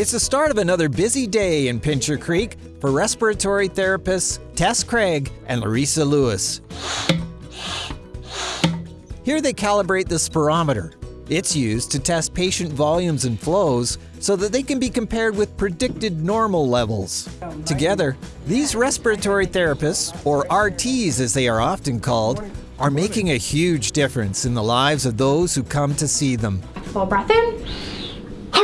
It's the start of another busy day in Pincher Creek for respiratory therapists Tess Craig and Larissa Lewis. Here they calibrate the spirometer. It's used to test patient volumes and flows so that they can be compared with predicted normal levels. Together, these respiratory therapists, or RTs as they are often called, are making a huge difference in the lives of those who come to see them. Full breath in.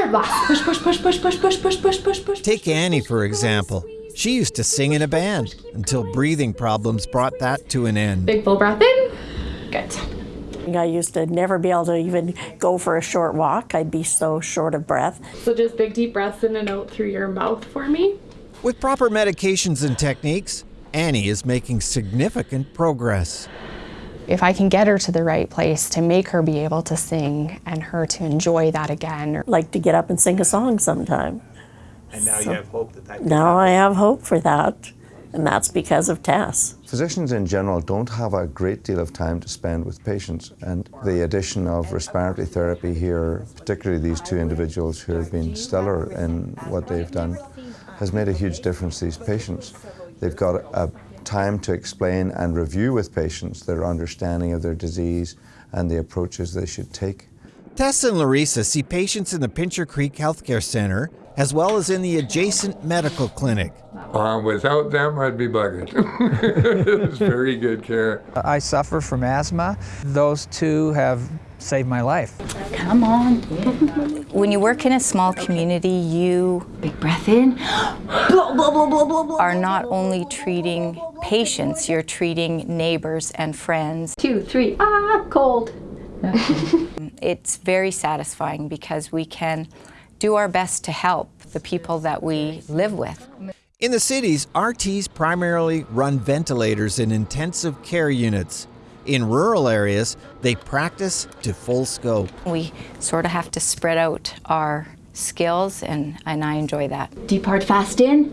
Hard blast. Push, push, push, push, push, push, push, push, push, push. Take Annie, for example. She used to sing in a band until breathing problems brought that to an end. Big full breath in. Good. I used to never be able to even go for a short walk. I'd be so short of breath. So just big deep breaths in and out through your mouth for me. With proper medications and techniques, Annie is making significant progress. If I can get her to the right place to make her be able to sing and her to enjoy that again. Like to get up and sing a song sometime. And now you have hope that that can Now I have hope for that, and that's because of Tess. Physicians in general don't have a great deal of time to spend with patients, and the addition of respiratory therapy here, particularly these two individuals who have been stellar in what they've done, has made a huge difference to these patients. They've got a time to explain and review with patients their understanding of their disease and the approaches they should take. Tess and Larissa see patients in the Pincher Creek Healthcare Center as well as in the adjacent medical clinic. Uh, without them, I'd be buggered. it was very good care. I suffer from asthma. Those two have saved my life. Come on. When you work in a small community, you Big breath in. Are not only treating patients, you're treating neighbors and friends. Two, three. Ah, cold. It's very satisfying because we can do our best to help the people that we live with. In the cities, RTs primarily run ventilators in intensive care units. In rural areas, they practice to full scope. We sort of have to spread out our skills, and, and I enjoy that. Deep hard fast in.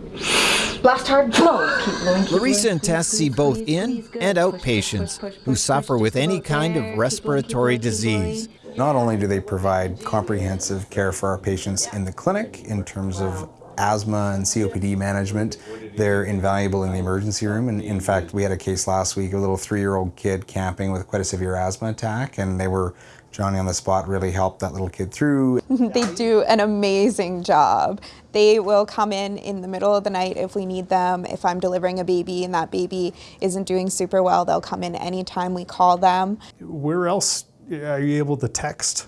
Blast hard blow. Keep blowing. Keep Larissa blowing. and Tess see both in and out patients who suffer with any kind of respiratory disease. Not only do they provide comprehensive care for our patients in the clinic in terms of asthma and COPD management, they're invaluable in the emergency room. And in fact, we had a case last week, a little three-year-old kid camping with quite a severe asthma attack, and they were, Johnny on the spot really helped that little kid through. They do an amazing job. They will come in in the middle of the night if we need them. If I'm delivering a baby and that baby isn't doing super well, they'll come in anytime we call them. Where else are you able to text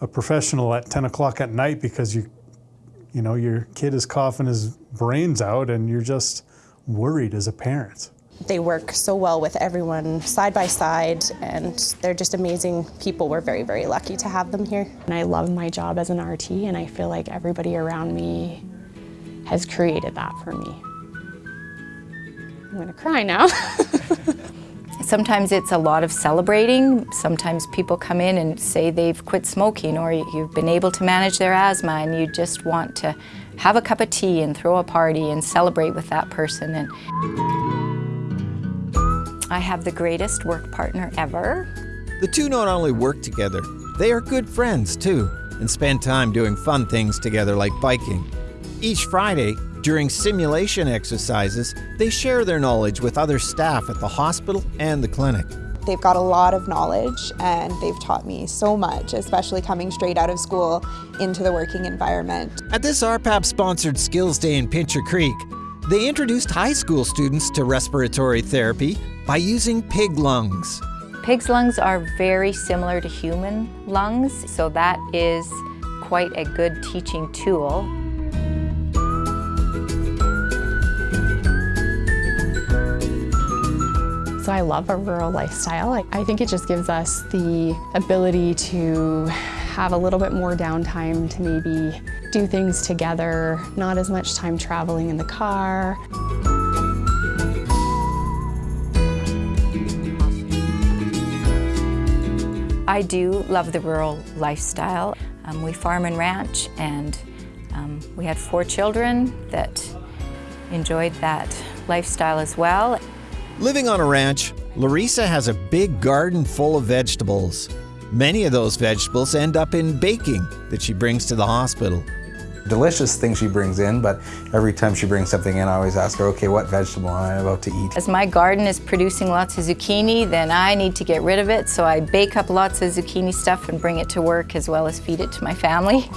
a professional at 10 o'clock at night because you, you know, your kid is coughing his brains out and you're just worried as a parent? They work so well with everyone side by side and they're just amazing people. We're very, very lucky to have them here. And I love my job as an RT and I feel like everybody around me has created that for me. I'm gonna cry now. Sometimes it's a lot of celebrating. Sometimes people come in and say they've quit smoking or you've been able to manage their asthma and you just want to have a cup of tea and throw a party and celebrate with that person. And I have the greatest work partner ever. The two not only work together, they are good friends too, and spend time doing fun things together like biking. Each Friday, during simulation exercises, they share their knowledge with other staff at the hospital and the clinic. They've got a lot of knowledge and they've taught me so much, especially coming straight out of school into the working environment. At this RPAP sponsored Skills Day in Pincher Creek, they introduced high school students to respiratory therapy by using pig lungs. Pig's lungs are very similar to human lungs, so that is quite a good teaching tool. So I love a rural lifestyle. I- think it just gives us the ability to have a little bit more downtime to maybe do things together, not as much time traveling in the car. I do love the rural lifestyle. Um, we farm and ranch and um, we had four children that enjoyed that lifestyle as well. Living on a ranch, Larissa has a big garden full of vegetables. Many of those vegetables end up in baking that she brings to the hospital. Delicious thing she brings in, but every time she brings something in, I always ask her, okay, what vegetable am I about to eat? As my garden is producing lots of zucchini, then I need to get rid of it, so I bake up lots of zucchini stuff and bring it to work as well as feed it to my family.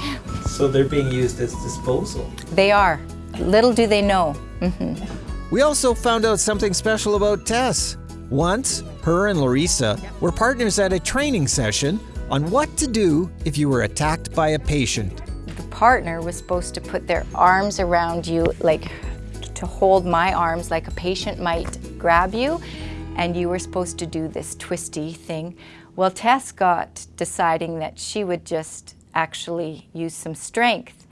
So they're being used as disposal. They are. Little do they know. Mm-hmm. We also found out something special about Tess. Once, her and Larissa were partners at a training session on what to do if you were attacked by a patient. The partner was supposed to put their arms around you, like to hold my arms like a patient might grab you, and you were supposed to do this twisty thing. Well, Tess got deciding that she would just actually use some strength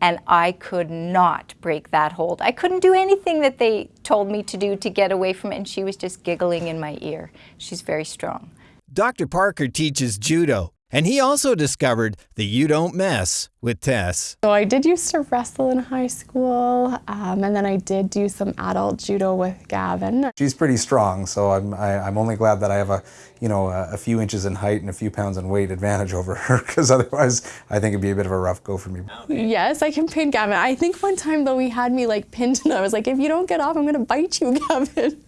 and I could not break that hold. I couldn't do anything that they told me to do to get away from it, and she was just giggling in my ear. She's very strong. Dr. Parker teaches judo, and he also discovered the You Don't Mess with Tess. So I did used to wrestle in high school, um, and then I did do some adult judo with Gavin. She's pretty strong, so I'm, I, am i am only glad that I have a, you know, a, a, few inches in height and a few pounds in weight advantage over her, because otherwise I think it'd be a bit of a rough go for me. Yes, I can pin Gavin. I think one time though he had me like pinned and I was like, if you don't get off, I'm gonna bite you, Gavin.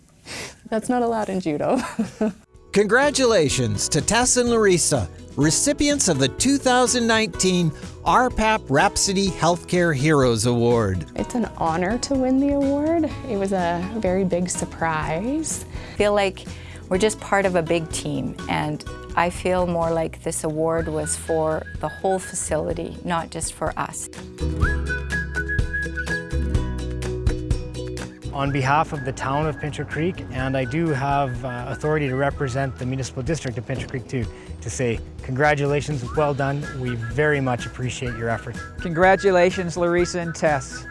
That's not allowed in judo. Congratulations to Tess and Larissa, recipients of the 2019 RPAP Rhapsody Healthcare Heroes Award. It's an honor to win the award. It was a very big surprise. I feel like we're just part of a big team and I feel more like this award was for the whole facility, not just for us. On behalf of the town of Pincher Creek, and I do have uh, authority to represent the municipal district of Pincher Creek too, to say congratulations, well done. We very much appreciate your effort. Congratulations, Larissa and Tess.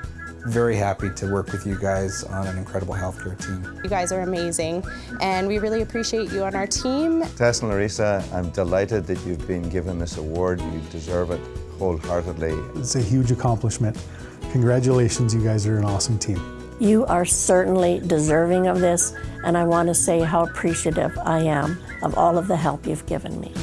Very happy to work with you guys on an incredible healthcare team. You guys are amazing, and we really appreciate you on our team. Tess and Larissa, I'm delighted that you've been given this award. You deserve it wholeheartedly. It's a huge accomplishment. Congratulations, you guys are an awesome team. You are certainly deserving of this, and I want to say how appreciative I am of all of the help you've given me.